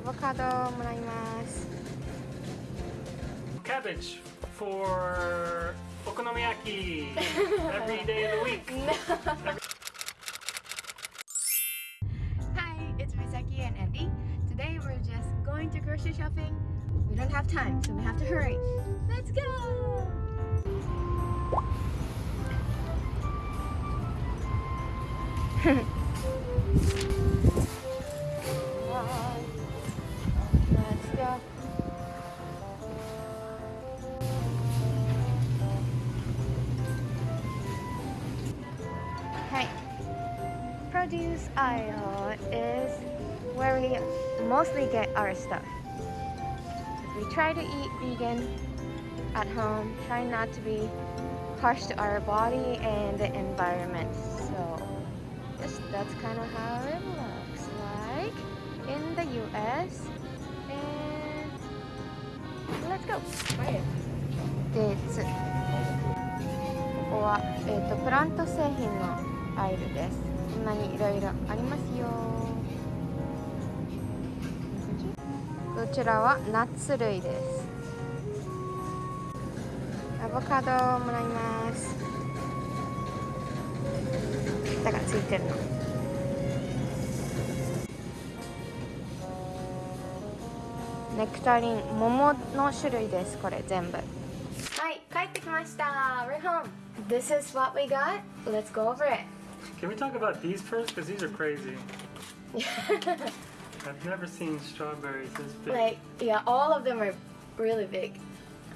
アボカドをもらいます Cabbage for okonomiyaki every day of the week. Hi, it's Misaki and Andy. Today we're just going to grocery shopping. We don't have time, so we have to hurry. Let's go! Let's aisle is where we mostly get our stuff. We try to eat vegan at home, try not to be harsh to our body and the environment. So just that's kind of how it looks like in the US. And let's go. でつここは、えー、とプラント製品のアイルです こんなにいろいろありますよ。こちらはナッツ類です。アボカドをもらいます。だからついてるの。ネクタリン桃の種類ですこれ全部。はい帰ってきました。We're home This is what we got. Let's go over it. Can we talk about these first? Because these are crazy. I've never seen strawberries this big. like yeah all of them are really big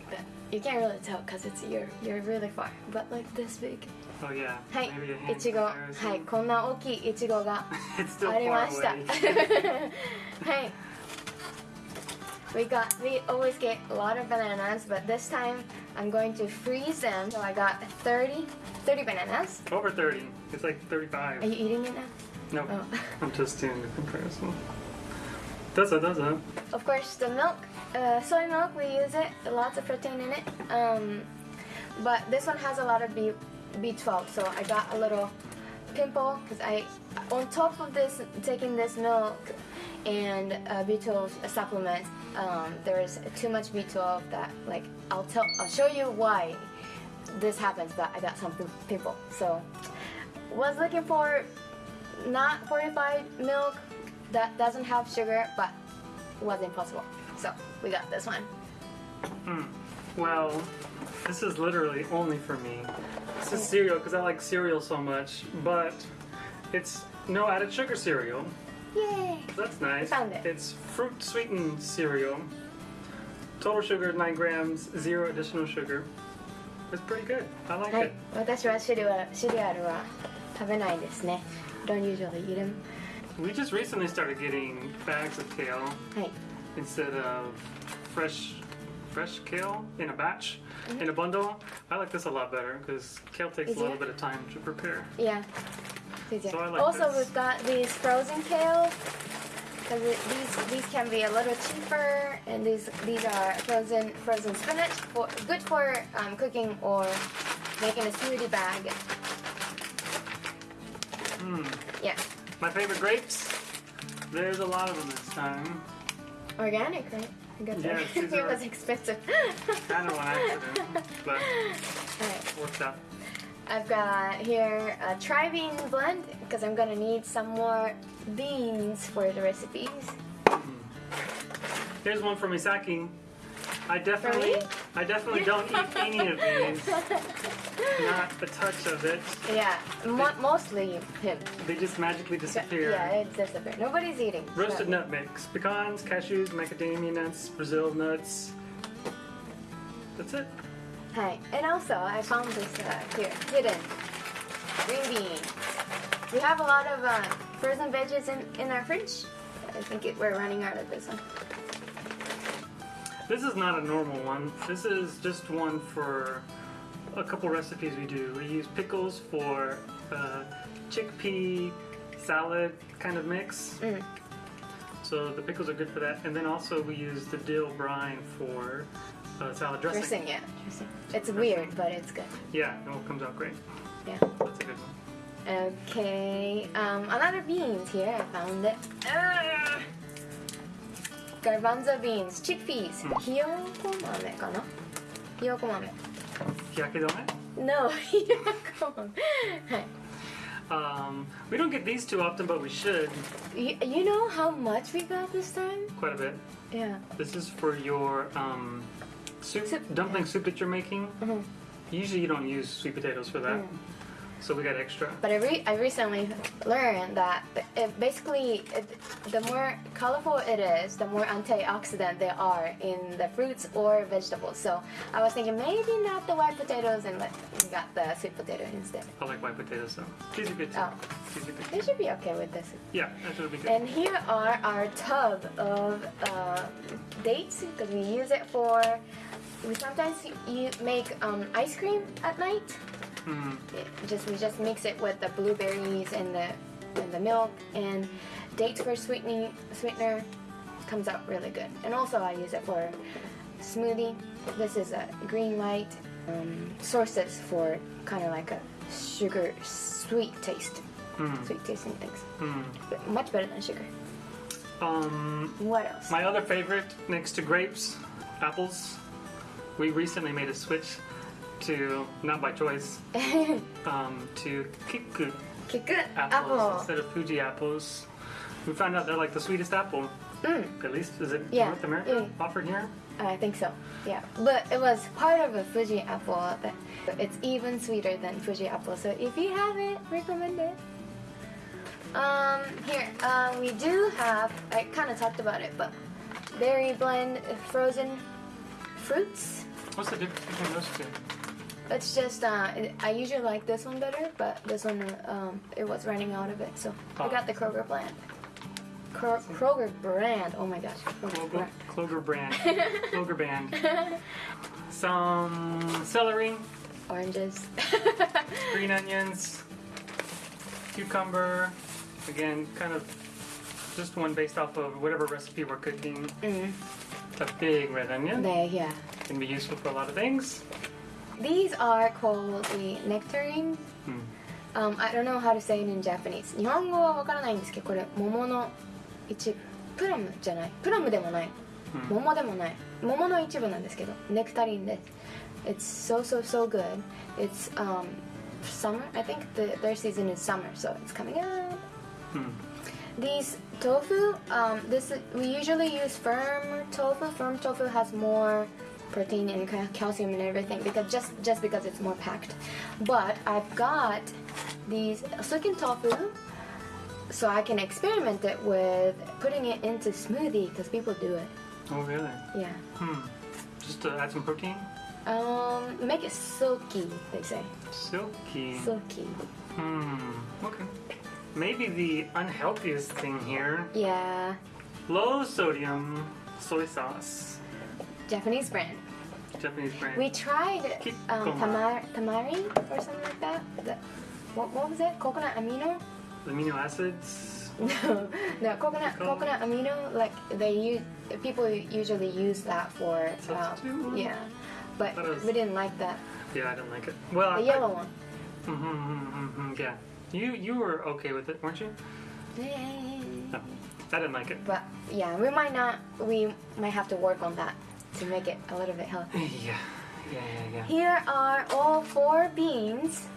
but you can't really tell because it's you're you're really far but like this big oh yeah. はい Maybe a hand いちごは comparison. いこんな大きいいちごが it's still ありま far した away. はい We got we always get a lot of bananas but this time I'm going to freeze them so I got 30 30 bananas Over 30. It's like 35. Are you eating it now? No, Oh. I'm just doing the comparison. Does it, does it? Of course, the milk, uh, soy milk, we use it. Lots of protein in it. Um, but this one has a lot of B, B12, so I got a little pimple because I, on top of this, taking this milk and uh, B12 supplement, um, there's too much B12 that like I'll tell, I'll show you why this happens. But I got some pimple, so was looking for not fortified milk that doesn't have sugar, but wasn't possible. So we got this one. Hmm. Well, this is literally only for me. This is cereal because I like cereal so much, but it's no added sugar cereal. Yay! That's nice. found it. It's fruit sweetened cereal. Total sugar 9 grams, zero additional sugar. It's pretty good. I like はい it.、私はシリアルシリアルは食べないですね。Don't usually eat them. We just recently started getting bags of kale はい。 instead of fresh fresh kale in a batch in a bundle. I like this a lot better because kale takes Is a little it? bit of time to prepare. Yeah. So I like also, this. we've got these frozen kale. Cause these these can be a little cheaper, and these these are frozen frozen spinach for good for um, cooking or making a smoothie bag. Mm. Yeah, My favorite grapes. There's a lot of them this time. organic, right? I these it was expensive. Kind of an accident, but Alright. worked out. I've got here a tri-bean blend because I'm gonna need some more beans for the recipes. Hmm. Here's one from Misaki. I definitely? I definitely don't eat any of these. Not a touch of it. Yeah, mo- mostly him. They just magically disappear. Yeah, it's disappeared. Nobody's eating. Roasted nut mix. Pecans, cashews, macadamia nuts, Brazil nuts. That's it. Hi. And also, I found this uh, here, hidden green bean. We have a lot of uh, frozen veggies in, in our fridge. I think it, we're running out of this one. This is not a normal one. This is just one for a couple recipes we do. We use pickles for uh, chickpea salad kind of mix. Mm. So the pickles are good for that. And then also we use the dill brine for uh, salad dressing. Dressing, yeah. Dressing. It's weird, but it's good. Yeah, it all comes out great. Yeah. That's a good one. Okay. Um, another beans here. I found it. Ah! garbanzo beans, chickpeas, うんひよこ豆かなひよこ豆。日焼け止め No, ひよこ豆。はい。 Um, we don't get these too often, but we should You, you know how much we got this time? quite a bit. Yeah. This is for your um, soup, Soup, dumpling soup that you're making. Mhm. Usually you don't use sweet potatoes for that, Mm. so we got extra. But I, re- I recently learned that it basically, it, the more colorful it is, the more antioxidant there are in the fruits or vegetables. So I was thinking maybe not the white potatoes and let, we got the sweet potato instead. I like white potatoes though. These are good too. Oh. These good. They should be okay with this. Yeah, that should be good. And here are our tub of uh, dates because we use it for. We sometimes you make um, ice cream at night. Mm. It just we just mix it with the blueberries and the and the milk and dates for sweetening sweetener comes out really good. And also I use it for smoothie. This is a green light um, sources for kind of like a sugar sweet taste, Mm. sweet tasting things. Mm. But much better than sugar. Um, What else? my other favorite next to grapes, apples. We recently made a switch to, not by choice, um, to kiku Kiku apples apple. instead of Fuji apples. We found out they're like the sweetest apple. Mm, At least is it Yeah, North America yeah. offered here? I think so. Yeah, but it was part of a Fuji apple. That it's even sweeter than Fuji apple. So if you have it, recommend it. Um, here uh, we do have. I kind of talked about it, but berry blend frozen fruits. What's the difference between those two? It's just uh, I usually like this one better, but this one um, it was running out of it, so I got the Kroger blend. Kro- Kroger brand. Oh my gosh. Kroger Clover, brand. Kroger brand. Some celery, Oranges. green onions, cucumber. Again, kind of just one based off of whatever recipe we're cooking. mm. A big red onion There, yeah. can be useful for a lot of things. These are called the nectarine. Hmm. Um, I don't know how to say it in Japanese. 日本語はわからないんですけど、これ桃の一プラムじゃない。プラムでもない。桃でもない。桃の一部なんですけど、ネクタリンです。It's so so so good. It's um summer. I think the, their season is summer, so it's coming up. Hmm. These tofu, um, this we usually use firm tofu. Firm tofu has more protein and calcium and everything because just just because it's more packed. But I've got these silken tofu, so I can experiment it with putting it into smoothie because people do it. Oh, really? Yeah. Hmm. Just to add some protein. Um, make it silky. They say Silky. silky. Hmm. Okay. Maybe the unhealthiest thing here Yeah, low sodium soy sauce. Japanese brand. Japanese brand. We tried um, tamar tamari or something like that. The, what, what was it? Coconut amino? Amino acids. No, no coconut coconut amino. Like they use people usually use that for um, yeah, but is- we didn't like that. Yeah, I didn't like it. Well, The yellow one. Mm-hmm, mm-hmm, mm-hmm, yeah. You you were okay with it, weren't you? No, I didn't like it. But yeah, we might not. We might have to work on that to make it a little bit healthy. Yeah, yeah, yeah, yeah. Here are all four beans.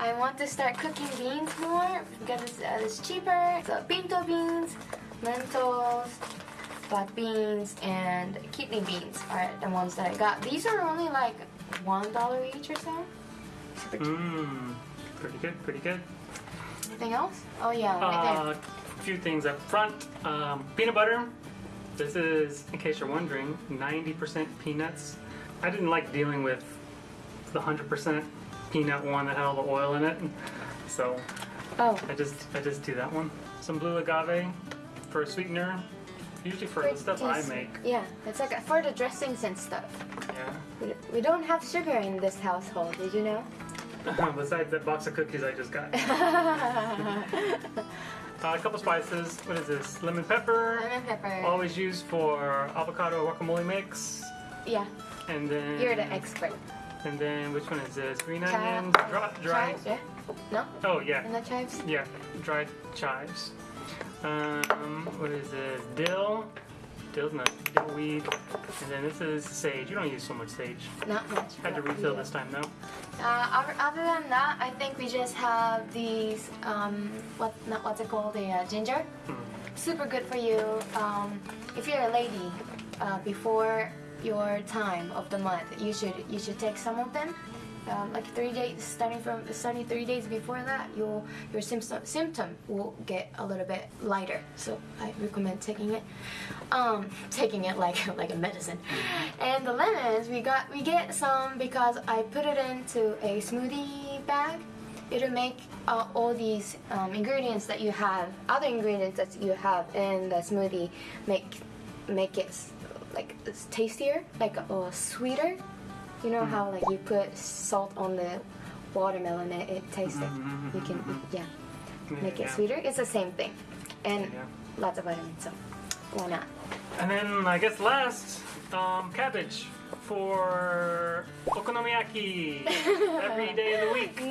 I want to start cooking beans more because it's, uh, it's cheaper. So pinto beans, lentils, black beans, and kidney beans are the ones that I got. These are only like one dollar each or so. Super cheap. Mmm, pretty good, pretty good. Anything else? Oh yeah, right Uh, a few things up front. Um, peanut butter. This is, in case you're wondering, 90% peanuts. I didn't like dealing with the 100% peanut one that had all the oil in it, so. Oh, I just I just do that one. Some blue agave for a sweetener. Usually for the stuff I make. Yeah, it's like for the dressings and stuff. Yeah. We, we don't have sugar in this household. Did you know? Besides that box of cookies I just got. Uh, a couple spices. What is this? Lemon pepper. Lemon pepper. Always used for avocado guacamole mix. Yeah, And then you're the expert. And then which one is this? Green Chive- onion, dry, dried. Chives, yeah? No? Oh yeah, And the chives? yeah, dried chives. Um, what is this? Dill, Nut, dill weed, and then this is sage. You don't use so much sage. Not much. Had to refill yeah. this time though. Uh, other, than that, I think we just have these, um, what, not what's it called, the uh, ginger. Super good for you. Um, if you're a lady, uh, before your time of the month, you should you should take some of them. Um, like three days, starting from starting three days before that, your your symptom symptom will get a little bit lighter. So I recommend taking it, um, taking it like like a medicine. And the lemons, we got we get some because I put it into a smoothie bag. It'll make uh, all these um, ingredients that you have, other ingredients that you have in the smoothie, make make it like tastier, like uh, sweeter. You know how like you put salt on the watermelon, it, it tastes it. You can yeah make it Yeah. sweeter. It's the same thing, and Yeah. lots of vitamins. So why not? And then I guess last, um, cabbage for okonomiyaki every day of the week.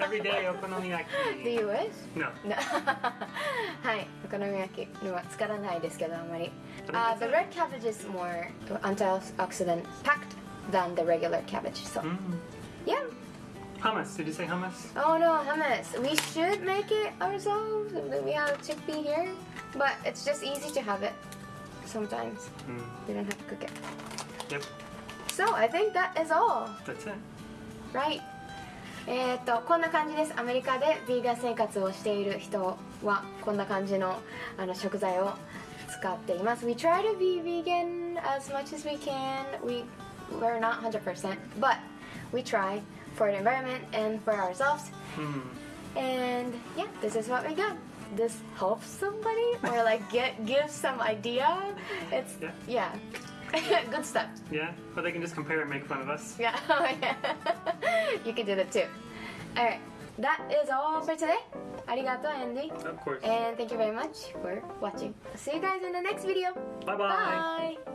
Every day Do okonomiyaki. you wish? No. なはい、お好み焼きのは使わないですけどあまり。 But Uh, it's the a- red cabbage is more antioxidant packed than the regular cabbage. So Mm. yeah. Hummus. Did you say hummus? Oh no, hummus. We should make it ourselves. We have chickpea here, but it's just easy to have it. Sometimes Mm. we don't have to cook it. Yep. So I think that is all. That's it. Right. えーっとこんな感じですアメリカでヴィーガン生活をしている人はこんな感じのあの食材を使っています We try to be vegan as much as we can we, we're not 100% but we try for the environment and for ourselves Mm. and yeah this is what we got this helps somebody or like get give some idea it's Yeah. yeah good stuff Yeah. Or they can just compare and make fun of us. yeah, oh, yeah. you can do that too. Alright, that is all for today. Arigato, Andy. Of course. And thank you very much for watching. I see you guys in the next video. Bye-bye. Bye.